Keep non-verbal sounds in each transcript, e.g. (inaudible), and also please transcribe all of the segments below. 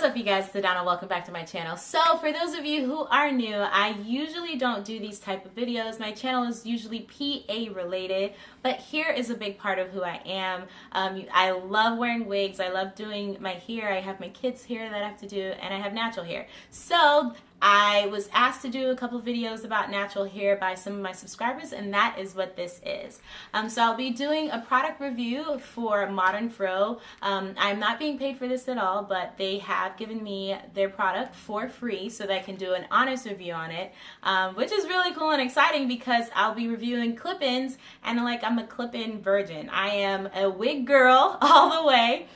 What's up you guys, Sedona, welcome back to my channel. So for those of you who are new, I usually don't do these type of videos. My channel is usually PA related, but here is a big part of who I am. Um, I love wearing wigs, I love doing my hair, I have my kids hair that I have to do, and I have natural hair. So I was asked to do a couple videos about natural hair by some of my subscribers and that is what this is. Um, so I'll be doing a product review for Modern Fro. Um, I'm not being paid for this at all but they have given me their product for free so that I can do an honest review on it um, which is really cool and exciting because I'll be reviewing clip-ins and like I'm a clip-in virgin. I am a wig girl (laughs) all the way.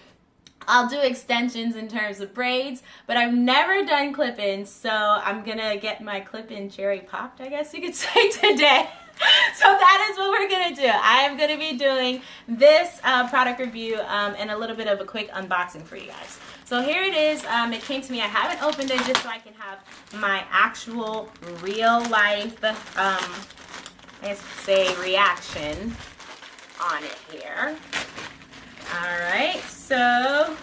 I'll do extensions in terms of braids, but I've never done clip-ins, so I'm gonna get my clip-in cherry popped, I guess you could (laughs) say today. (laughs) so that is what we're gonna do. I am gonna be doing this uh, product review um, and a little bit of a quick unboxing for you guys. So here it is. Um, it came to me. I haven't opened it just so I can have my actual real life, um, I guess say reaction on it here. All right, so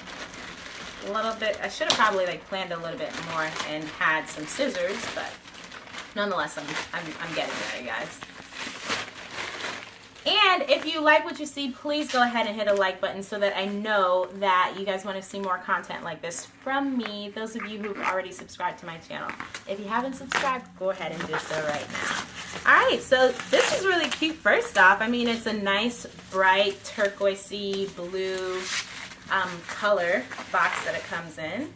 a little bit, I should have probably like planned a little bit more and had some scissors, but nonetheless, I'm, I'm, I'm getting there, you guys. And if you like what you see, please go ahead and hit a like button so that I know that you guys want to see more content like this from me, those of you who've already subscribed to my channel. If you haven't subscribed, go ahead and do so right now. Alright, so this is really cute first off. I mean, it's a nice, bright, turquoisey blue um, color box that it comes in.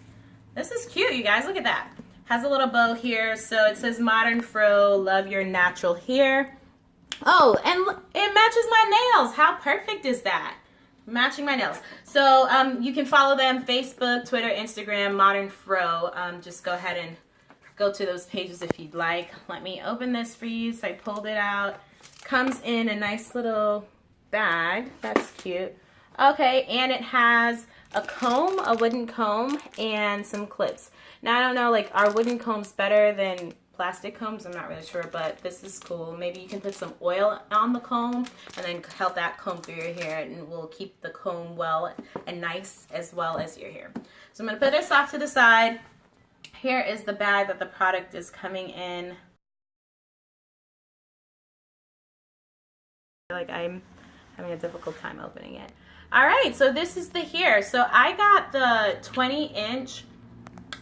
This is cute, you guys. Look at that. Has a little bow here. So it says Modern Fro, love your natural hair. Oh, and it matches my nails. How perfect is that? Matching my nails. So um, you can follow them, Facebook, Twitter, Instagram, Modern Fro. Um, just go ahead and go to those pages if you'd like. Let me open this for you. So I pulled it out. Comes in a nice little bag. That's cute. Okay, and it has a comb, a wooden comb, and some clips. Now, I don't know, like, are wooden combs better than plastic combs. I'm not really sure, but this is cool. Maybe you can put some oil on the comb and then help that comb through your hair and will keep the comb well and nice as well as your hair. So I'm going to put this off to the side. Here is the bag that the product is coming in. like I'm having a difficult time opening it. All right, so this is the hair. So I got the 20 inch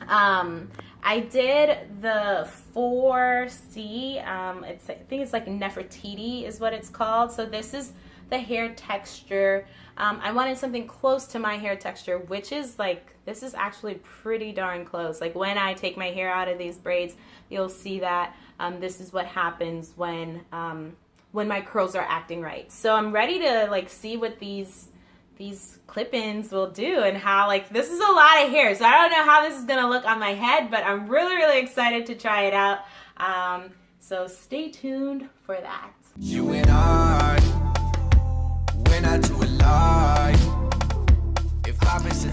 um, I did the 4C, um, it's, I think it's like Nefertiti is what it's called. So this is the hair texture. Um, I wanted something close to my hair texture, which is like, this is actually pretty darn close. Like when I take my hair out of these braids, you'll see that um, this is what happens when, um, when my curls are acting right. So I'm ready to like see what these these clip-ins will do and how like this is a lot of hair so I don't know how this is gonna look on my head but I'm really really excited to try it out um, so stay tuned for that you and I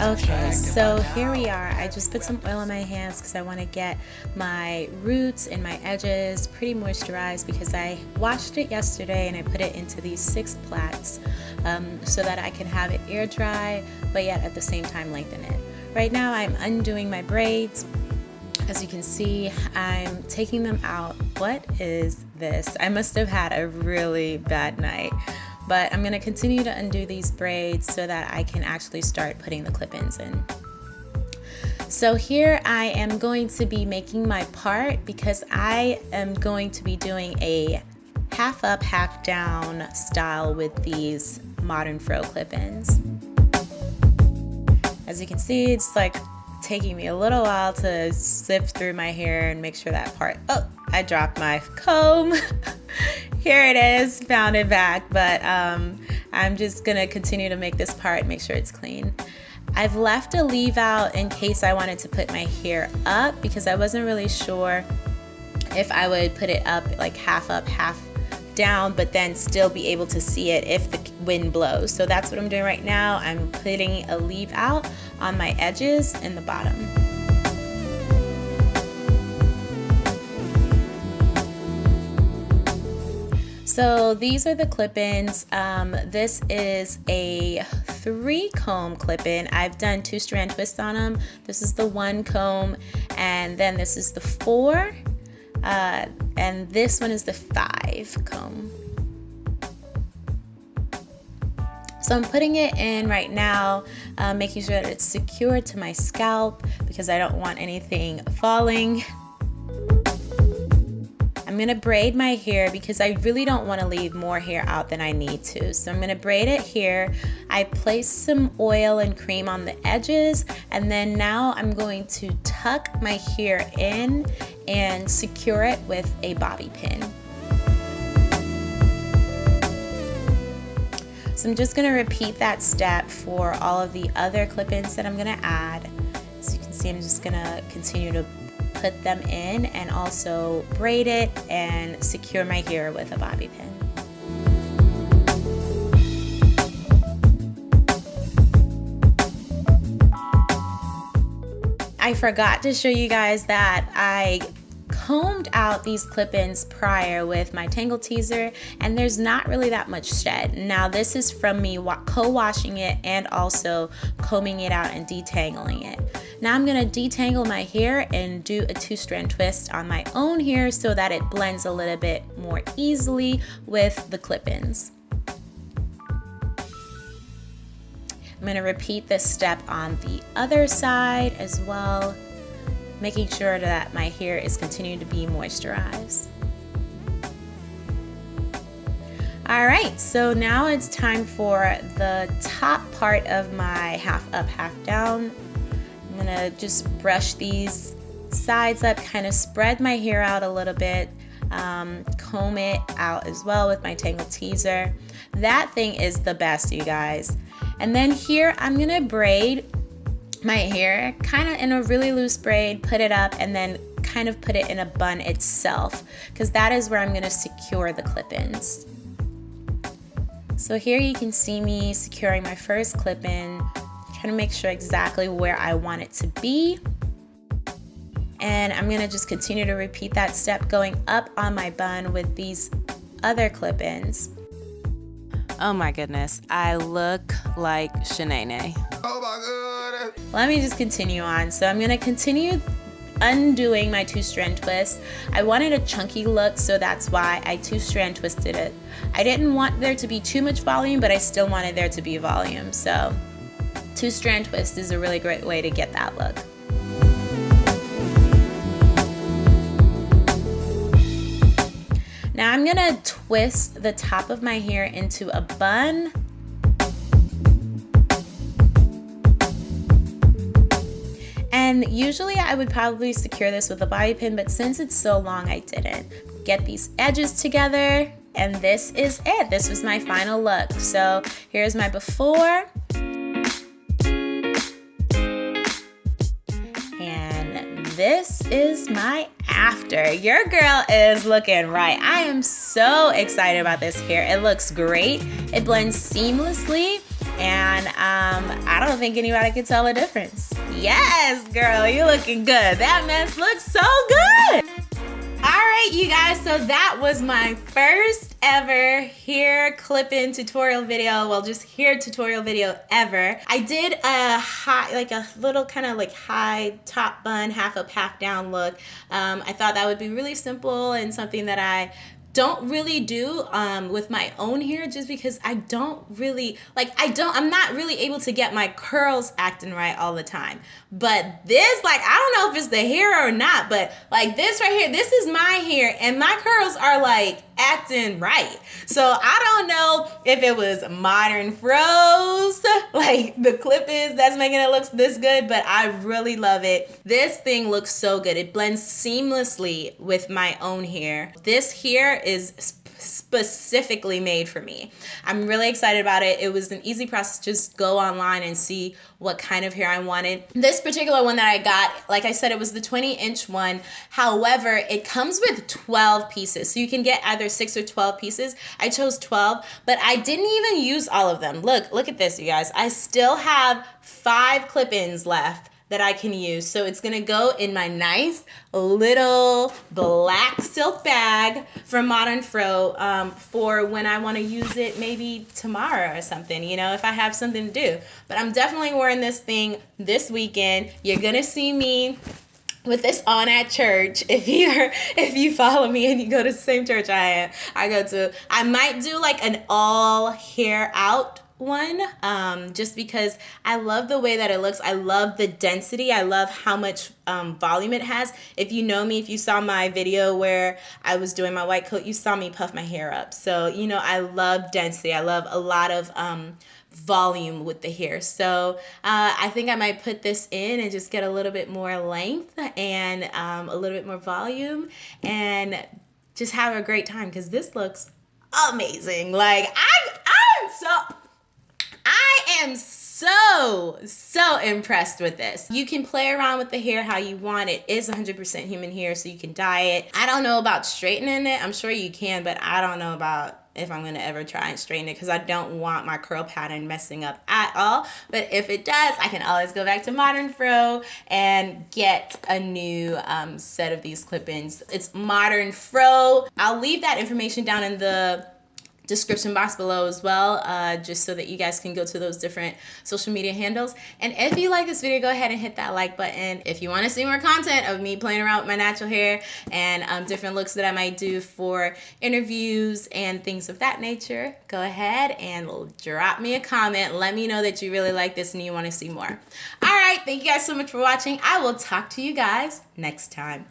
Okay, so here we are. I just put some oil on my hands because I want to get my roots and my edges pretty moisturized because I washed it yesterday and I put it into these six plaits um, so that I can have it air dry but yet at the same time lengthen it. Right now I'm undoing my braids. As you can see, I'm taking them out. What is this? I must have had a really bad night but I'm going to continue to undo these braids so that I can actually start putting the clip-ins in. So here I am going to be making my part because I am going to be doing a half up, half down style with these modern fro clip-ins. As you can see, it's like taking me a little while to sift through my hair and make sure that part, oh, I dropped my comb. (laughs) here it is, found it back, but um, I'm just gonna continue to make this part, make sure it's clean. I've left a leave out in case I wanted to put my hair up because I wasn't really sure if I would put it up like half up, half down, but then still be able to see it if the wind blows. So that's what I'm doing right now. I'm putting a leave out on my edges and the bottom. So these are the clip-ins. Um, this is a three comb clip-in. I've done two strand twists on them. This is the one comb and then this is the four uh, and this one is the five comb. So I'm putting it in right now, uh, making sure that it's secured to my scalp because I don't want anything falling. (laughs) I'm gonna braid my hair because I really don't wanna leave more hair out than I need to. So I'm gonna braid it here. I place some oil and cream on the edges and then now I'm going to tuck my hair in and secure it with a bobby pin. So I'm just gonna repeat that step for all of the other clip-ins that I'm gonna add. So you can see I'm just gonna continue to put them in and also braid it and secure my hair with a bobby pin. I forgot to show you guys that I combed out these clip-ins prior with my Tangle Teezer and there's not really that much shed. Now this is from me co-washing it and also combing it out and detangling it. Now I'm gonna detangle my hair and do a two strand twist on my own hair so that it blends a little bit more easily with the clip-ins. I'm gonna repeat this step on the other side as well making sure that my hair is continuing to be moisturized. All right, so now it's time for the top part of my half up, half down. I'm gonna just brush these sides up, kind of spread my hair out a little bit, um, comb it out as well with my Tangle Teezer. That thing is the best, you guys. And then here, I'm gonna braid my hair kind of in a really loose braid, put it up, and then kind of put it in a bun itself because that is where I'm going to secure the clip-ins. So here you can see me securing my first clip-in, trying to make sure exactly where I want it to be. And I'm going to just continue to repeat that step going up on my bun with these other clip-ins. Oh my goodness, I look like Shanae. Oh my goodness. Let me just continue on. So I'm gonna continue undoing my two strand twist. I wanted a chunky look, so that's why I two strand twisted it. I didn't want there to be too much volume, but I still wanted there to be volume. So two strand twist is a really great way to get that look. Now I'm gonna twist the top of my hair into a bun. And usually I would probably secure this with a bobby pin, but since it's so long, I didn't. Get these edges together, and this is it. This was my final look. So here's my before. And this is my after. Your girl is looking right. I am so excited about this hair. It looks great. It blends seamlessly and um, I don't think anybody could tell the difference. Yes, girl, you're looking good. That mess looks so good. All right, you guys, so that was my first ever hair clip-in tutorial video. Well, just hair tutorial video ever. I did a high, like a little kind of like high top bun, half up, half down look. Um, I thought that would be really simple and something that I don't really do um, with my own hair just because I don't really like I don't I'm not really able to get my curls acting right all the time. But this like I don't know if it's the hair or not but like this right here this is my hair and my curls are like acting right. So I don't know if it was Modern Fro's, (laughs) like the clip is that's making it look this good, but I really love it. This thing looks so good. It blends seamlessly with my own hair. This here is specifically made for me. I'm really excited about it. It was an easy process. Just go online and see what kind of hair I wanted. This particular one that I got, like I said, it was the 20 inch one. However, it comes with 12 pieces. So you can get either six or 12 pieces. I chose 12, but I didn't even use all of them. Look, look at this, you guys. I still have five clip-ins left that I can use. So it's gonna go in my nice little black silk bag from Modern Fro um, for when I wanna use it maybe tomorrow or something, you know, if I have something to do. But I'm definitely wearing this thing this weekend. You're gonna see me with this on at church (laughs) if you're if you follow me and you go to the same church i am i go to i might do like an all hair out one um, just because I love the way that it looks. I love the density. I love how much um, volume it has. If you know me, if you saw my video where I was doing my white coat, you saw me puff my hair up. So, you know, I love density. I love a lot of um, volume with the hair. So uh, I think I might put this in and just get a little bit more length and um, a little bit more volume and just have a great time because this looks amazing. Like I, am so, so impressed with this. You can play around with the hair how you want. It is 100% human hair, so you can dye it. I don't know about straightening it. I'm sure you can, but I don't know about if I'm gonna ever try and straighten it because I don't want my curl pattern messing up at all. But if it does, I can always go back to Modern Fro and get a new um, set of these clip-ins. It's Modern Fro. I'll leave that information down in the description box below as well, uh, just so that you guys can go to those different social media handles. And if you like this video, go ahead and hit that like button. If you want to see more content of me playing around with my natural hair and um, different looks that I might do for interviews and things of that nature, go ahead and drop me a comment. Let me know that you really like this and you want to see more. All right, thank you guys so much for watching. I will talk to you guys next time.